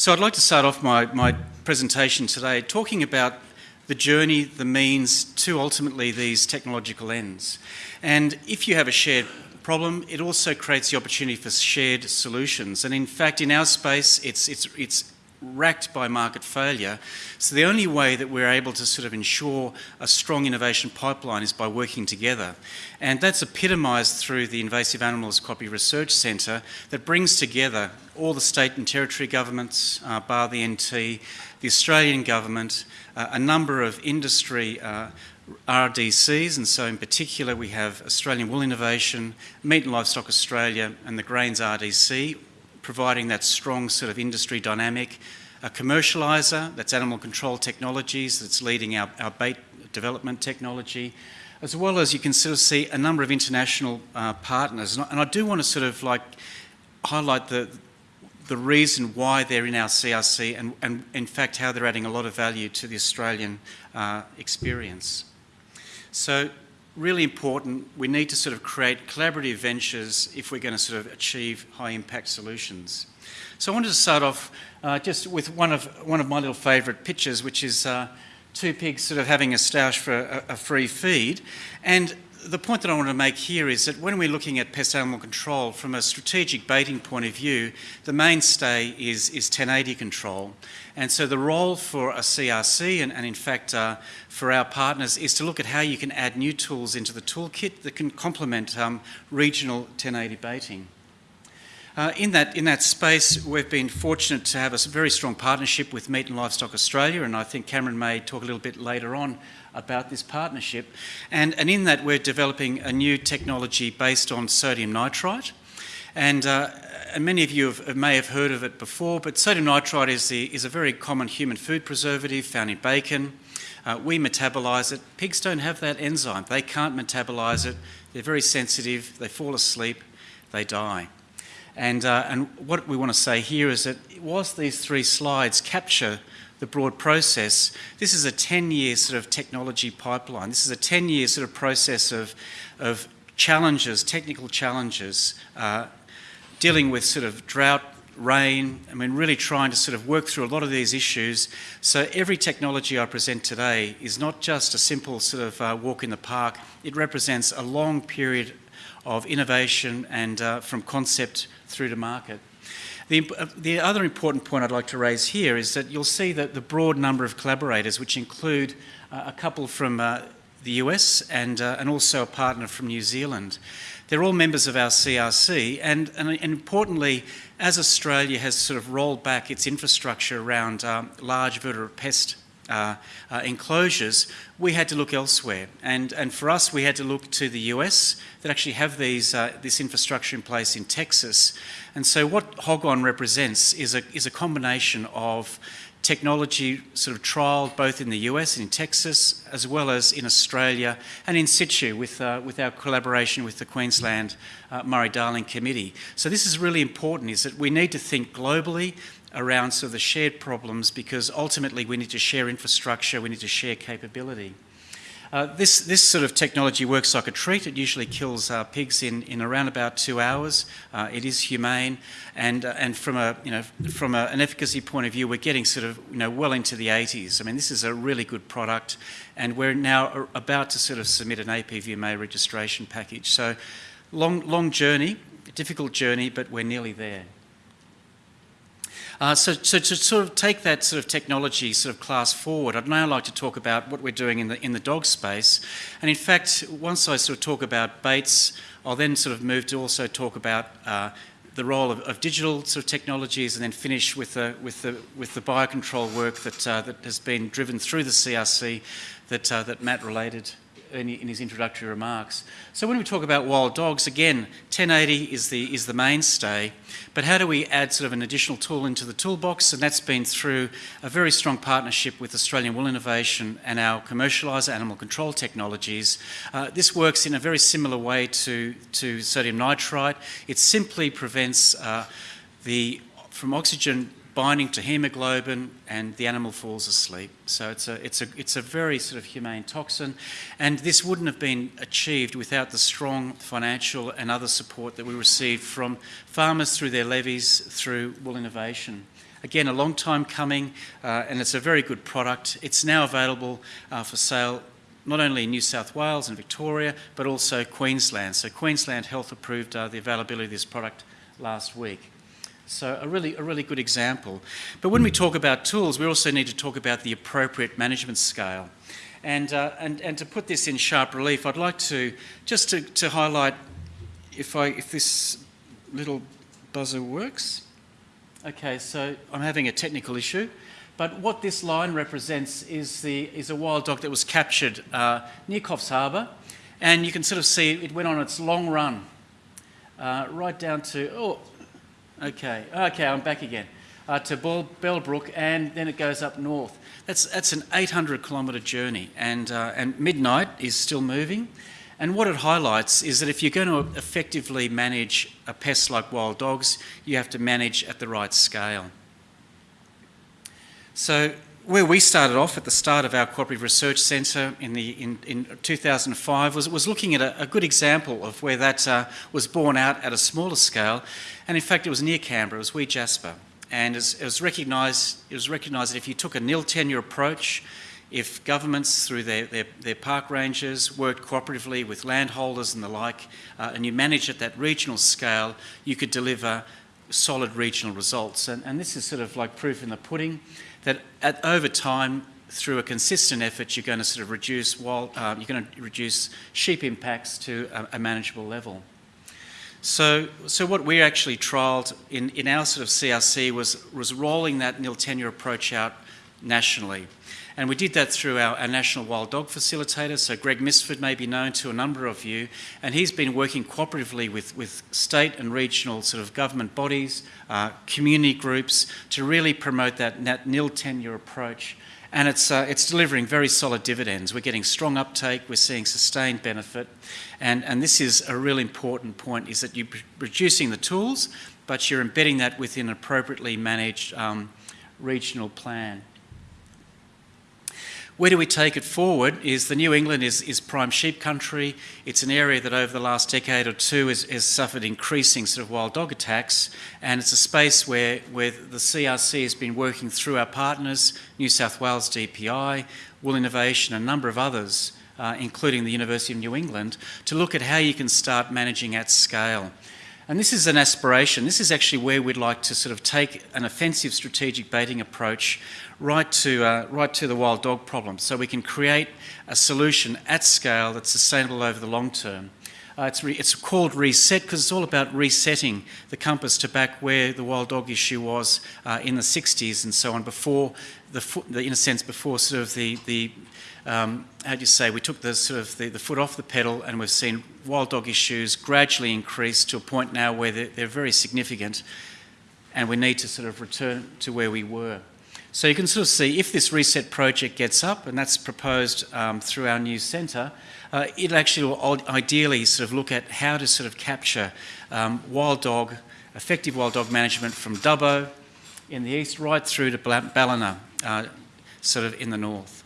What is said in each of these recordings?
So I'd like to start off my, my presentation today talking about the journey, the means to ultimately these technological ends. And if you have a shared problem, it also creates the opportunity for shared solutions. And in fact, in our space, it's, it's, it's racked by market failure. So the only way that we're able to sort of ensure a strong innovation pipeline is by working together. And that's epitomised through the Invasive Animals Copy Research Centre that brings together all the state and territory governments, uh, bar the NT, the Australian government, uh, a number of industry uh, RDCs, and so in particular we have Australian Wool Innovation, Meat and Livestock Australia and the Grains RDC, providing that strong sort of industry dynamic. A commercialiser, that's Animal Control Technologies, that's leading our, our bait development technology, as well as you can sort of see a number of international uh, partners. And I, and I do want to sort of like highlight the, the reason why they're in our CRC and, and in fact how they're adding a lot of value to the Australian uh, experience. So really important, we need to sort of create collaborative ventures if we're going to sort of achieve high impact solutions. So I wanted to start off uh, just with one of, one of my little favourite pictures, which is uh, two pigs sort of having a stoush for a, a free feed. And the point that I want to make here is that when we're looking at pest animal control from a strategic baiting point of view, the mainstay is, is 1080 control. And so the role for a CRC and, and in fact uh, for our partners is to look at how you can add new tools into the toolkit that can complement um, regional 1080 baiting. Uh, in, that, in that space, we've been fortunate to have a very strong partnership with Meat and Livestock Australia, and I think Cameron may talk a little bit later on about this partnership. And, and in that, we're developing a new technology based on sodium nitrite. And, uh, and many of you have, may have heard of it before, but sodium nitrite is, the, is a very common human food preservative found in bacon. Uh, we metabolise it. Pigs don't have that enzyme. They can't metabolise it. They're very sensitive. They fall asleep. They die. And, uh, and what we want to say here is that whilst these three slides capture the broad process, this is a 10-year sort of technology pipeline. This is a 10-year sort of process of, of challenges, technical challenges, uh, dealing with sort of drought, rain, I mean really trying to sort of work through a lot of these issues. So every technology I present today is not just a simple sort of uh, walk in the park, it represents a long period of innovation and uh, from concept through to market. The, uh, the, other important point I'd like to raise here is that you'll see that the broad number of collaborators, which include uh, a couple from uh, the US and, uh, and also a partner from New Zealand. They're all members of our CRC and, and, importantly, as Australia has sort of rolled back its infrastructure around um, large vertebrate pest uh, uh, enclosures, we had to look elsewhere. And, and for us, we had to look to the US that actually have these, uh, this infrastructure in place in Texas. And so what HOGGONE represents is a, is a combination of technology sort of trialled both in the US and in Texas, as well as in Australia and in situ with, uh, with our collaboration with the Queensland uh, Murray-Darling Committee. So this is really important, is that we need to think globally around sort of the shared problems because ultimately we need to share infrastructure, we need to share capability. Uh, this, this sort of technology works like a treat. It usually kills uh, pigs in, in around about two hours. Uh, it is humane, and uh, and from a you know from a, an efficacy point of view, we're getting sort of you know well into the 80s. I mean, this is a really good product, and we're now about to sort of submit an APVMA registration package. So, long long journey, difficult journey, but we're nearly there. Uh, so, so to sort of take that sort of technology sort of class forward, I'd now like to talk about what we're doing in the, in the dog space. And in fact, once I sort of talk about baits, I'll then sort of move to also talk about uh, the role of, of, digital sort of technologies and then finish with the, with the, with the biocontrol work that, uh, that has been driven through the CRC that, uh, that Matt related in, in, his introductory remarks. So when we talk about wild dogs, again, 1080 is the, is the mainstay, but how do we add sort of an additional tool into the toolbox? And that's been through a very strong partnership with Australian Wool Innovation and our commercialiser, Animal Control Technologies. Uh, this works in a very similar way to, to sodium nitrite. It simply prevents uh, the from oxygen binding to hemoglobin and the animal falls asleep. So it's a, it's, a, it's a very sort of humane toxin and this wouldn't have been achieved without the strong financial and other support that we received from farmers through their levies, through Wool Innovation. Again, a long time coming, uh, and it's a very good product. It's now available uh, for sale not only in New South Wales and Victoria, but also Queensland. So Queensland Health approved uh, the availability of this product last week. So a really, a really good example. But when we talk about tools, we also need to talk about the appropriate management scale. And, uh, and, and to put this in sharp relief, I'd like to just to, to highlight if, I, if this little buzzer works. Okay, so I'm having a technical issue. But what this line represents is, the, is a wild dog that was captured uh, near Coffs Harbour. And you can sort of see it went on its long run uh, right down to, oh, okay, okay, I'm back again, uh, to Bell, Bellbrook, and then it goes up north. That's, that's an 800 kilometre journey, and, uh, and midnight is still moving. And what it highlights is that if you're going to effectively manage a pest like wild dogs, you have to manage at the right scale. So where we started off at the start of our Cooperative Research Centre in, the, in, in 2005 was, was looking at a, a good example of where that uh, was borne out at a smaller scale. And in fact, it was near Canberra, it was Wee Jasper. And it was, recognised, it was recognised that if you took a nil tenure approach, if governments through their, their, their, park rangers worked cooperatively with landholders and the like, uh, and you managed at that regional scale, you could deliver solid regional results. And, and this is sort of like proof in the pudding that at, over time, through a consistent effort, you're going to sort of reduce wild, uh, you're going to reduce sheep impacts to a, a, manageable level. So, so what we actually trialled in, in our sort of CRC was, was rolling that nil tenure approach out nationally. And we did that through our, our, National Wild Dog Facilitator. So Greg Mifsud may be known to a number of you, and he's been working cooperatively with, with state and regional sort of government bodies, uh, community groups, to really promote that, that nil tenure approach. And it's, uh, it's delivering very solid dividends. We're getting strong uptake, we're seeing sustained benefit. And, and this is a really important point, is that you're reducing the tools, but you're embedding that within an appropriately managed um, regional plan. Where do we take it forward is the New England is, is prime sheep country. It's an area that over the last decade or two has, has suffered increasing sort of wild dog attacks and it's a space where, where the CRC has been working through our partners, New South Wales DPI, Wool Innovation, and a number of others, uh, including the University of New England, to look at how you can start managing at scale. And this is an aspiration. This is actually where we'd like to sort of take an offensive strategic baiting approach right to, uh, right to the wild dog problem so we can create a solution at scale that's sustainable over the long term. Uh, it's, it's, called Reset because it's all about resetting the compass to back where the wild dog issue was uh, in the 60s and so on, before the, the, in a sense, before sort of the, the um, how do you say, we took the sort of the, the, foot off the pedal and we've seen wild dog issues gradually increase to a point now where they're, they're very significant and we need to sort of return to where we were. So you can sort of see if this reset project gets up, and that's proposed um, through our new centre, uh, it actually ideally sort of look at how to sort of capture um, wild dog, effective wild dog management from Dubbo in the east right through to Ballina, uh, sort of in the north.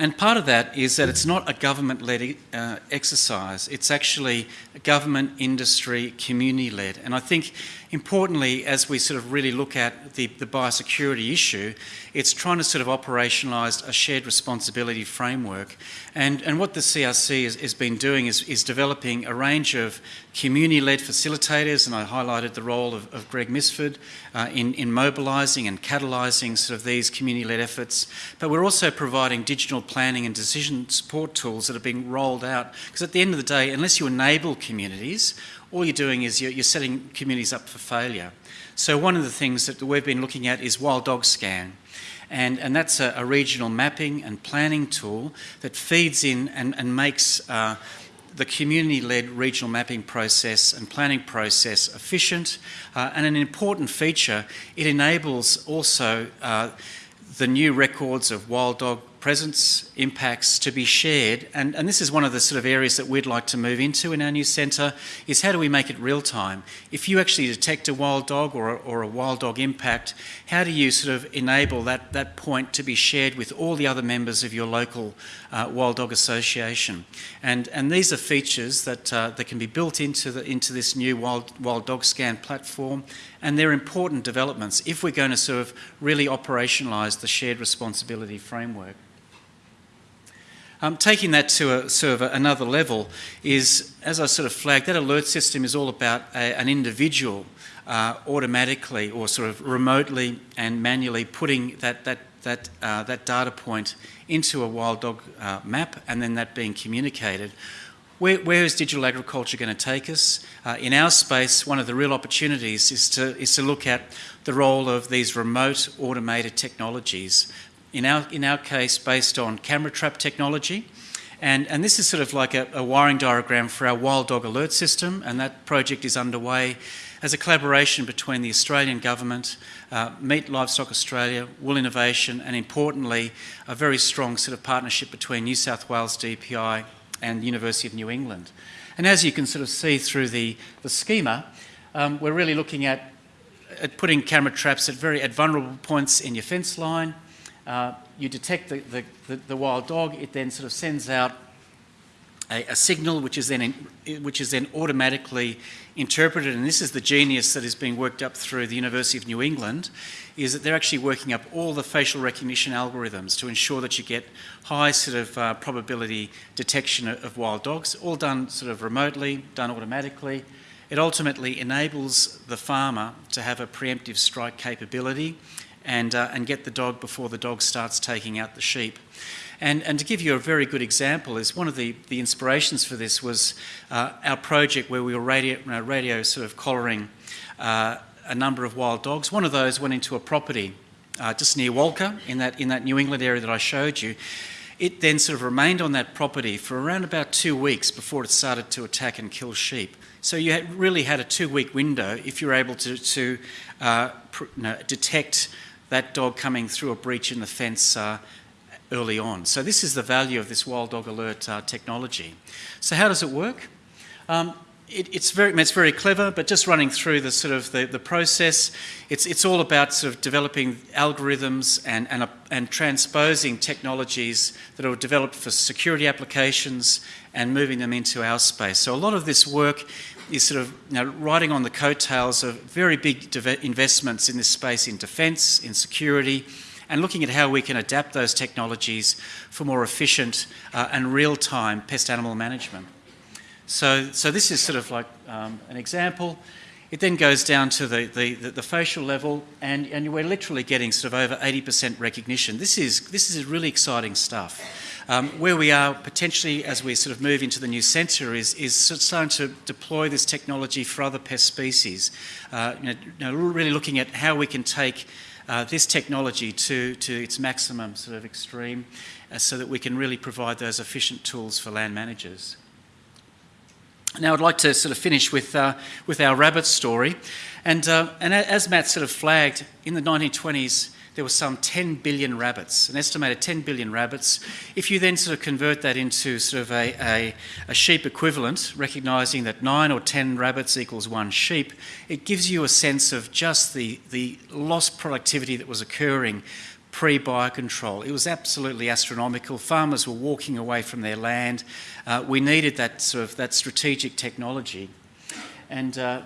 And part of that is that it's not a government-led uh, exercise. It's actually government, industry, community-led. And I think importantly, as we sort of really look at the, the biosecurity issue, it's trying to sort of operationalise a shared responsibility framework. And, and what the CRC has, has been doing is, is developing a range of community-led facilitators, and I highlighted the role of, of Greg Mifsud uh, in, in mobilising and catalysing sort of these community-led efforts. But we're also providing digital planning and decision support tools that are being rolled out. Because at the end of the day, unless you enable communities, all you're doing is you're, you're setting communities up for failure. So one of the things that we've been looking at is Wild Dog Scan. And, and that's a, a regional mapping and planning tool that feeds in and, and makes uh, the community-led regional mapping process and planning process efficient. Uh, and an important feature, it enables also uh, the new records of wild dog presence, impacts to be shared. And, and this is one of the sort of areas that we'd like to move into in our new centre, is how do we make it real time? If you actually detect a wild dog or a, or a wild dog impact, how do you sort of enable that, that point to be shared with all the other members of your local uh, wild dog association? And, and these are features that, uh, that can be built into, the, into this new wild, wild dog scan platform and they're important developments if we're going to sort of really operationalise the shared responsibility framework. Um, taking that to a sort of another level is, as I sort of flagged, that alert system is all about a, an individual uh, automatically or sort of remotely and manually putting that, that, that, uh, that data point into a wild dog uh, map and then that being communicated. Where, where is digital agriculture going to take us? Uh, in our space, one of the real opportunities is to, is to look at the role of these remote automated technologies in our, in our case based on camera trap technology. And, and this is sort of like a, a wiring diagram for our wild dog alert system, and that project is underway as a collaboration between the Australian Government, uh, Meat Livestock Australia, Wool Innovation, and importantly, a very strong sort of partnership between New South Wales DPI and University of New England. And as you can sort of see through the, the schema, um, we're really looking at, at putting camera traps at very at vulnerable points in your fence line, uh, you detect the, the, the, the, wild dog, it then sort of sends out a, a signal which is, then in, which is then automatically interpreted, and this is the genius that is being worked up through the University of New England, is that they're actually working up all the facial recognition algorithms to ensure that you get high sort of uh, probability detection of, of wild dogs, all done sort of remotely, done automatically. It ultimately enables the farmer to have a preemptive strike capability and, uh, and get the dog before the dog starts taking out the sheep. And, and to give you a very good example is one of the, the inspirations for this was uh, our project where we were radio, uh, radio sort of collaring uh, a number of wild dogs. One of those went into a property uh, just near Walcha in that, in that New England area that I showed you. It then sort of remained on that property for around about two weeks before it started to attack and kill sheep. So you had really had a two-week window if you're able to, to uh, detect that dog coming through a breach in the fence uh, early on. So this is the value of this wild dog alert uh, technology. So how does it work? Um, it, it's very it's very clever, but just running through the sort of the, the process, it's it's all about sort of developing algorithms and and, uh, and transposing technologies that are developed for security applications and moving them into our space. So a lot of this work is sort of you know, riding on the coattails of very big investments in this space in defence, in security, and looking at how we can adapt those technologies for more efficient uh, and real-time pest animal management. So, so this is sort of like um, an example. It then goes down to the, the, the, the, facial level and, and we're literally getting sort of over 80% recognition. This is, this is really exciting stuff. Um, where we are potentially as we sort of move into the new centre is, is starting to deploy this technology for other pest species. Uh, you, know, really looking at how we can take uh, this technology to, to its maximum sort of extreme uh, so that we can really provide those efficient tools for land managers. Now I'd like to sort of finish with, uh, with our rabbit story. And, uh, and as Matt sort of flagged, in the 1920s, there were some 10 billion rabbits, an estimated 10 billion rabbits. If you then sort of convert that into sort of a, a, a, sheep equivalent, recognising that 9 or 10 rabbits equals one sheep, it gives you a sense of just the, the lost productivity that was occurring pre-biocontrol. It was absolutely astronomical. Farmers were walking away from their land. Uh, we needed that sort of that strategic technology. And, uh,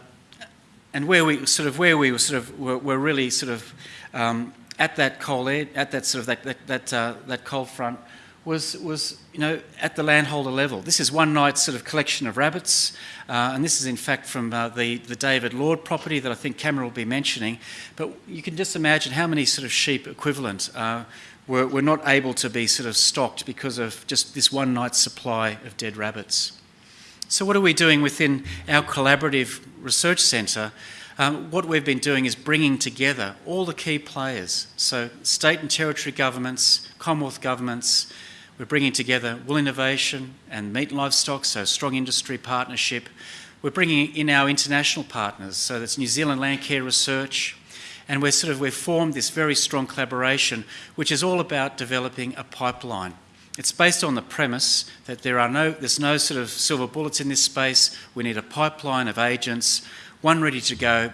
and where we sort of where we were sort of were, were really sort of um, at that coal ed, at that sort of that that that, uh, that coal front was was you know at the landholder level. This is one night's sort of collection of rabbits, uh, and this is in fact from uh, the the David Lord property that I think Cameron will be mentioning. But you can just imagine how many sort of sheep equivalent. Uh, were, were not able to be sort of stocked because of just this one night's supply of dead rabbits. So what are we doing within our collaborative research centre um, what we've been doing is bringing together all the key players. So state and territory governments, Commonwealth governments, we're bringing together wool innovation and meat and livestock, so strong industry partnership. We're bringing in our international partners, so that's New Zealand Landcare Research, And we're sort of, we've formed this very strong collaboration, which is all about developing a pipeline. It's based on the premise that there are no, there's no sort of silver bullets in this space. We need a pipeline of agents, one ready to go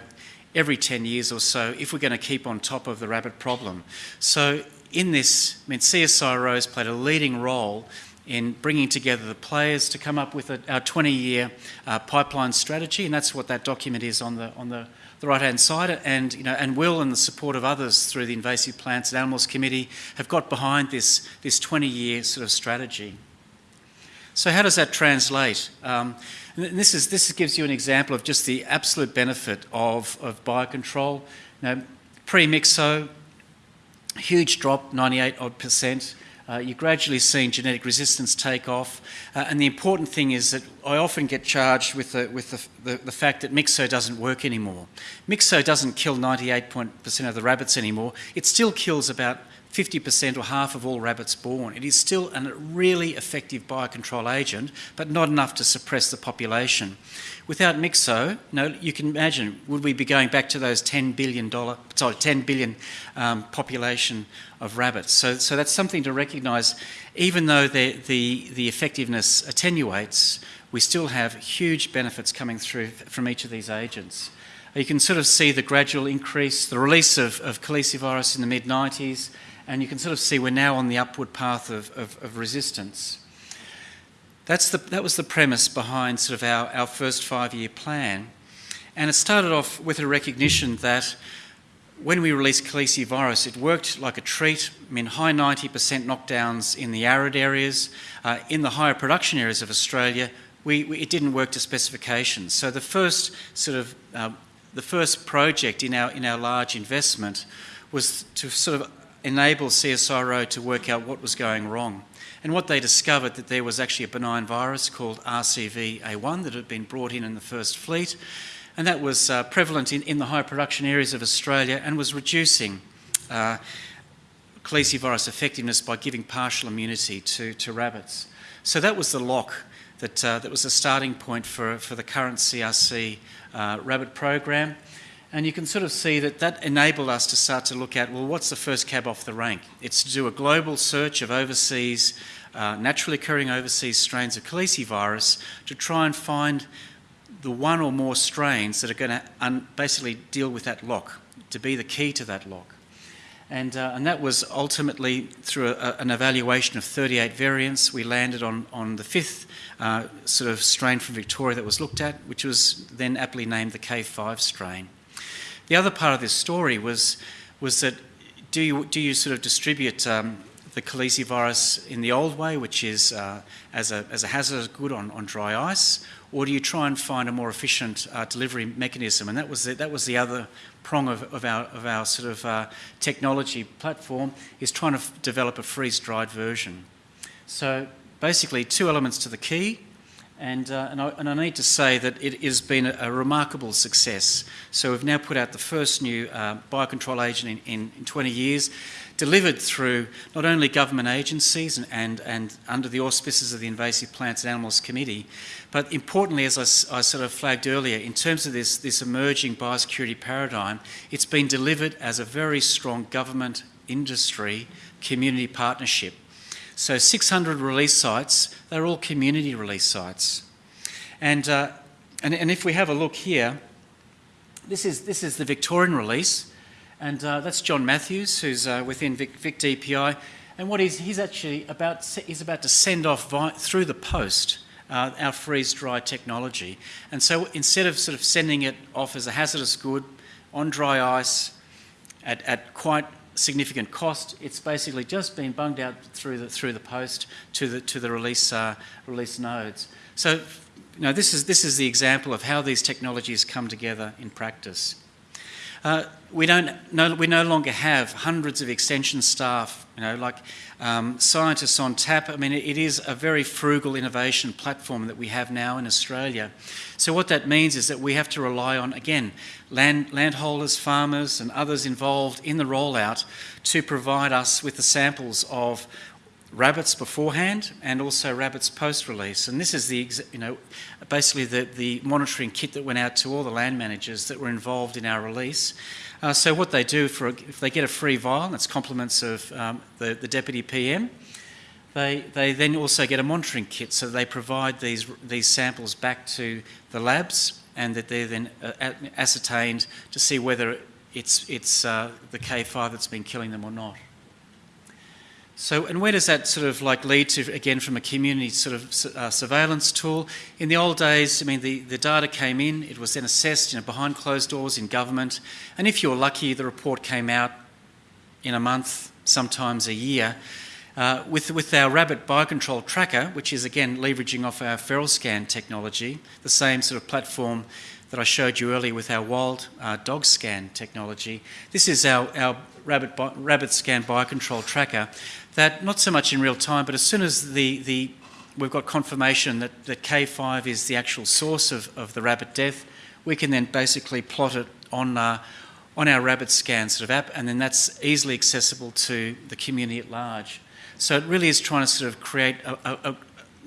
every 10 years or so if we're going to keep on top of the rabbit problem. So in this, I mean, CSIRO has played a leading role in bringing together the players to come up with a, our 20-year uh, pipeline strategy, and that's what that document is on the on the, the right-hand side. And you know, and Will and the support of others through the Invasive Plants and Animals Committee have got behind this this 20-year sort of strategy. So how does that translate? Um, this is this gives you an example of just the absolute benefit of of biocontrol. Now, pre-myxo, huge drop, 98 odd percent. Uh, you're gradually seeing genetic resistance take off. Uh, and the important thing is that I often get charged with the, with the, the, the fact that Myxo doesn't work anymore. Myxo doesn't kill 98% of the rabbits anymore. It still kills about 50% or half of all rabbits born. It is still a really effective biocontrol agent, but not enough to suppress the population. Without Myxo, you, can imagine, would we be going back to those $10 billion, sorry, 10 billion um, population of rabbits? So, so that's something to recognise. Even though the, the, the effectiveness attenuates, we still have huge benefits coming through from each of these agents. You can sort of see the gradual increase, the release of, of calicivirus in the mid-90s, and you can sort of see we're now on the upward path of, of, of resistance. That's the, that was the premise behind sort of our, our first five-year plan. And it started off with a recognition that when we released calicivirus, it worked like a treat. I mean, high 90% knockdowns in the arid areas. Uh, in the higher production areas of Australia, we, we, it didn't work to specifications. So the first sort of uh, the first project in our in our large investment was to sort of enable CSIRO to work out what was going wrong. And what they discovered that there was actually a benign virus called RCV-A1 that had been brought in in the first fleet, and that was uh, prevalent in, in the high production areas of Australia and was reducing uh, calicivirus effectiveness by giving partial immunity to, to rabbits. So that was the lock that, uh, that was the starting point for, for the current CRC uh, rabbit program. And you can sort of see that that enabled us to start to look at, well, what's the first cab off the rank? It's to do a global search of overseas, uh, naturally occurring overseas strains of calicivirus to try and find the one or more strains that are going to basically deal with that lock, to be the key to that lock. And, uh, and that was ultimately through a, an evaluation of 38 variants, we landed on, on the fifth uh, sort of strain from Victoria that was looked at, which was then aptly named the K5 strain. The other part of this story was, was that do you, do you sort of distribute um, the calicivirus in the old way, which is uh, as, a, as a hazardous good on, on dry ice, or do you try and find a more efficient uh, delivery mechanism? And that was the, that was the other prong of, of, our, of our sort of uh, technology platform, is trying to develop a freeze-dried version. So basically two elements to the key. And, uh, and, I, and, I, need to say that it has been a, a, remarkable success. So we've now put out the first new uh, biocontrol agent in, in, in, 20 years, delivered through not only government agencies and, and, and, under the auspices of the Invasive Plants and Animals Committee, but importantly, as I, I sort of flagged earlier, in terms of this, this emerging biosecurity paradigm, it's been delivered as a very strong government, industry, community partnership. So 600 release sites, they're all community release sites. And, uh, and, and, if we have a look here, this is, this is the Victorian release, and uh, that's John Matthews, who's uh, within Vic, Vic, DPI. And what he's, he's actually about, he's about to send off through the post uh, our freeze-dry technology. And so instead of sort of sending it off as a hazardous good on dry ice at, at quite significant cost. It's basically just been bunged out through the through the post to the to the release uh, release nodes. So, you know, this is this is the example of how these technologies come together in practice. Uh, we don't no, we no longer have hundreds of extension staff, you know, like um, scientists on tap. I mean, it, is a very frugal innovation platform that we have now in Australia. So what that means is that we have to rely on, again, land, landholders, farmers and others involved in the rollout to provide us with the samples of rabbits beforehand and also rabbits post-release. And this is the, you know, basically the, the monitoring kit that went out to all the land managers that were involved in our release. Uh, so what they do, for if they get a free vial, that's compliments of um, the, the Deputy PM, they, they then also get a monitoring kit, so they provide these, these samples back to the labs and that they're then uh, ascertained to see whether it's, it's uh, the K5 that's been killing them or not. So, and where does that sort of like lead to, again, from a community sort of uh, surveillance tool? In the old days, I mean, the, the data came in, it was then assessed, you know, behind closed doors in government, and if you were lucky, the report came out in a month, sometimes a year. Uh, with, with our rabbit biocontrol tracker, which is again leveraging off our feral scan technology, the same sort of platform that I showed you earlier with our wild uh, dog scan technology. This is our, our rabbit, rabbit scan biocontrol tracker that not so much in real time, but as soon as the, the we've got confirmation that, that K5 is the actual source of, of the rabbit death, we can then basically plot it on, uh, on our rabbit scan sort of app, and then that's easily accessible to the community at large. So it really is trying to sort of create a, a, a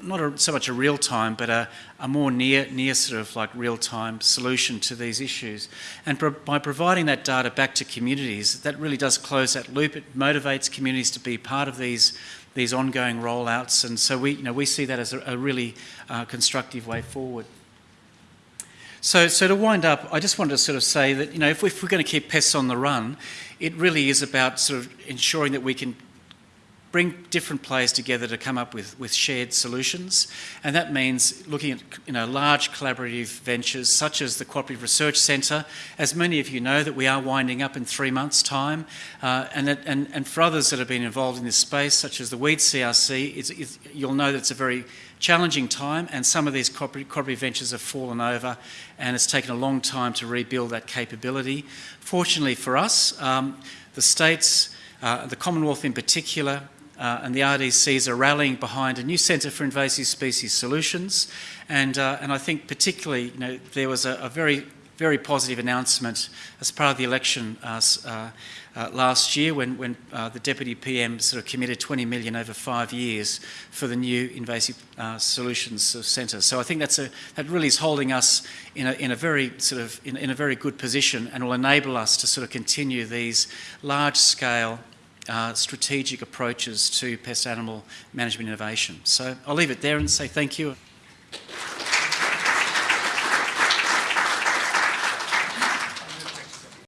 not a, so much a real time, but a, a more near, near sort of like real time solution to these issues. And pro by providing that data back to communities, that really does close that loop. It motivates communities to be part of these these ongoing rollouts, and so we, you know, we see that as a, a really uh, constructive way forward. So, so to wind up, I just wanted to sort of say that, you know, if, if we're going to keep pests on the run, it really is about sort of ensuring that we can bring different players together to come up with, with shared solutions. And that means looking at you know, large collaborative ventures such as the Cooperative Research Centre. As many of you know that we are winding up in three months' time. Uh, and, that, and, and for others that have been involved in this space, such as the Weed CRC, it's, it's, you'll know that it's a very challenging time and some of these cooperative ventures have fallen over and it's taken a long time to rebuild that capability. Fortunately for us, um, the states, uh, the Commonwealth in particular, uh, and the RDCs are rallying behind a new Centre for Invasive Species Solutions. And, uh, and I think particularly, you know, there was a, a, very, very positive announcement as part of the election uh, uh, uh last year when, when uh, the Deputy PM sort of committed 20 million over five years for the new Invasive Solutions Centre. So I think that's a, that really is holding us in a, in a very sort of, in, in a very good position and will enable us to sort of continue these large scale uh, strategic approaches to pest animal management innovation. So I'll leave it there and say thank you.